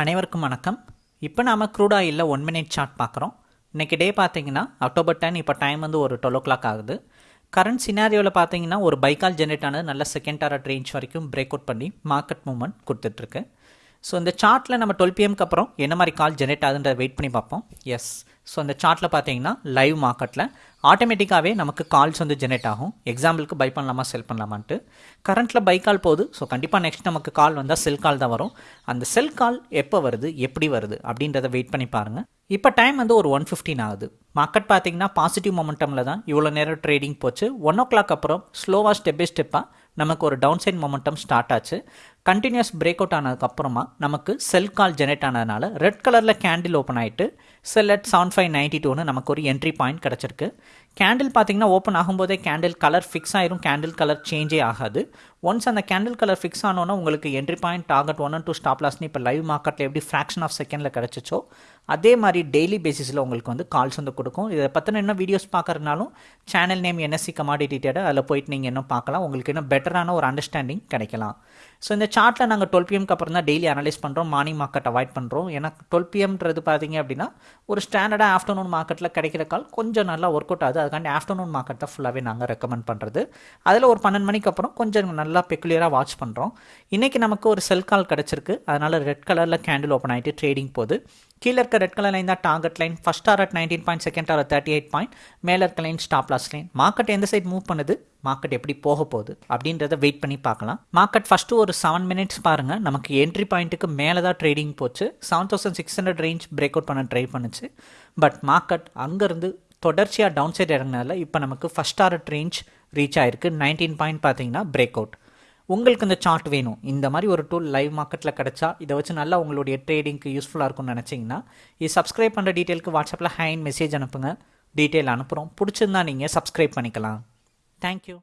அனைவருக்கும் வணக்கம். இப்போ நாம் க்ரூட் ஆயிலில் ஒன் மினிட் சார்ட் பார்க்குறோம். இன்றைக்கி டே பார்த்தீங்கன்னா அக்டோபர் டென் இப்போ டைம் வந்து ஒரு டுவெல் ஓ கிளாக் ஆகுது கரண்ட் சினாரியோவில் பார்த்தீங்கன்னா ஒரு பைக்கால் ஜென்ரேட் ஆனது நல்ல செகண்ட் டாரட் ரேஞ்ச் வரைக்கும் பிரேக் அவுட் பண்ணி மார்க்கெட் மூவ்மெண்ட் கொடுத்துட்ருக்கு ஸோ இந்த சார்ட்டில் நம்ம டுவெல் பிஎம்க்கு அப்புறம் என்ன மாதிரி கால் ஜென்ரேட் ஆகுதுன்றத வெயிட் பண்ணி பார்ப்போம். எஸ் ஸோ இந்த சார்ட்டில் பார்த்தீங்கன்னா லைவ் மார்க்கெட்டில் ஆட்டோமேட்டிக்காகவே நமக்கு கால்ஸ் வந்து ஜென்ரேட் ஆகும். எக்ஸாம்பிளுக்கு பை பண்ணலாமா செல் பண்ணலாமான்ட்டு. கரண்ட்டில் பை கால் போகுது. ஸோ கண்டிப்பாக நெக்ஸ்ட் நமக்கு கால் வந்தால் செல் கால் தான் வரும். அந்த செல் கால் எப்போ வருது எப்படி வருது அப்படின்றத வெயிட் பண்ணி பாருங்கள் இப்போ டைம் வந்து ஒரு ஒன் ஃபிஃப்டின் ஆகுது. மார்க்கெட் பார்த்தீங்கன்னா பாசிட்டிவ் மொமெண்டமில் தான் இவ்வளோ நேரம் ட்ரேடிங் போச்சு. ஒன் ஓ கிளாக் அப்புறம் ஸ்லோவாக ஸ்டெப் பை ஸ்டெப்பாக நமக்கு ஒரு டவுன் சைட் மொமெண்டம் ஸ்டார்ட் ஆச்சு. கண்டினியூஸ் பிரேக் அவுட் ஆனதுக்கப்புறமா நமக்கு செல் கால் ஜெனரேட் ஆனதுனால ரெட் கலரில் கேண்டில் ஓப்பன் ஆகிட்டு sell at seven five ninety டூன்னு நமக்கு ஒரு என்ட்ரி பாயிண்ட் கிடச்சிருக்கு. கேண்டில் பார்த்தீங்கன்னா ஓப்பன் ஆகும்போதே கேண்டில் கலர் ஃபிக்ஸ் ஆயிரும் கேண்டில் கலர் சேஞ்சே ஆகாது. ஒன்ஸ் அந்த கேண்டில் கலர் ஃபிக்ஸ் ஆனோன்னா உங்களுக்கு entry point target one and two stop லாஸ்னு இப்போ லைவ் மார்க்கெட்டில் எப்படி ஃப்ராக்ஷன் ஆஃப் செகண்டில் கிடச்சிச்சோ அதே மாதிரி டெய்லி பேசிஸில் உங்களுக்கு வந்து கால்ஸ் வந்து கொடுக்கும். இதை பற்றின என்ன videos பார்க்குறதுனாலும் channel name NSC commodity data அதில் போயிட்டு நீங்கள் இன்னும் பார்க்கலாம். உங்களுக்கு இன்னும் பெட்டரான ஒரு அண்டர்ஸ்டாண்டிங் கிடைக்கலாம். ஸோ இந்த சார்ட்டில் நாங்கள் டுவெல் பிஎம்க்கு அப்புறம் தான் டெய்லி அனலைஸ் பண்ணுறோம் மார்னிங் மார்க்கெட் அவாய்ட் பண்ணுறோம் ஏன்னா டுவெல் பிஎம்ன்றது பார்த்தீங்க அப்படின்னா ஒரு ஸ்டாண்டர்டாக ஆஃப்டர்நூன் மார்க்கெட்டில் கிடைக்கிற கால் கொஞ்சம் நல்லா ஒர்க் அவுட் ஆகுது. அதுக்காண்டி ஆஃப்டர்நூன் மார்க்கெட் தான் ஃபுல்லாகவே நாங்கள் ரெக்கமெண்ட் பண்ணுறது அதில் ஒரு பன்னெண்டு மணிக்கு அப்புறம் கொஞ்சம் நல்லா பெக்குலியராக வாட்ச் பண்ணுறோம் இன்றைக்கி நமக்கு ஒரு செல் கால் கிடச்சிருக்கு. அதனால் ரெட் கலரில் கேண்டில் ஓப்பன் ஆகிட்டு ட்ரேடிங் போகுது. கீழே இருக்க ரெட் கலர் லைன் தான் target line first at nineteen point second target thirty eight point மேலே இருக்க line stop loss line market எந்த சைட் மூவ் பண்ணுது? மார்க்கெட் எப்படி போக போகுது? அப்படின்றத வெயிட் பண்ணி பார்க்கலாம். மார்க்கெட் ஃபஸ்ட்டு ஒரு செவன் மினிட்ஸ் பாருங்கள் நமக்கு என்ட்ரி பாயிண்ட்டுக்கு மேலே தான் ட்ரேடிங் போச்சு. Seven thousand six hundred range break out பண்ண ட்ரை பண்ணுச்சு. பட் மார்க்கெட் அங்கேருந்து தொடர்ச்சியாக டவுன் சைட் இறங்கினால இப்போ நமக்கு ஃபஸ்ட் டாரட் ரேஞ்ச் ரீச் ஆயிருக்கு. நைன்டீன் பாயிண்ட் பார்த்தீங்கன்னா பிரேக் அவுட் உங்களுக்கு இந்த சார்ட் வேணும். இந்த மாதிரி ஒரு டூல் லைவ் மார்க்கெட்டில் கிடச்சா இதை வச்சு நல்லா உங்களுடைய ட்ரேடிங்க்கு யூஸ்ஃபுல்லாக இருக்கும்னு நினச்சிங்கன்னா இது சப்ஸ்கிரைப் பண்ணுற டீட்டெயிலுக்கு வாட்ஸ்அப்பில் ஹேண்ட் மெசேஜ் அனுப்புங்க. டீட்டெயில் அனுப்புகிறோம் பிடிச்சிருந்தா நீங்கள் சப்ஸ்கிரைப் பண்ணிக்கலாம். தேங்க்யூ